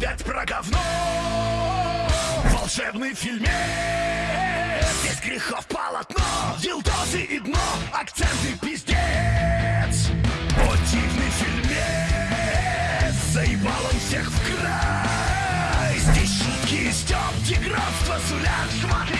опять про говно. Волшебный фильмец. Здесь грехов полотно. Дилдозы и дно. Акценты пиздец. Мотивный фильмец. Заебал он всех в край. Здесь шутки и стёб Деградство сулят шматы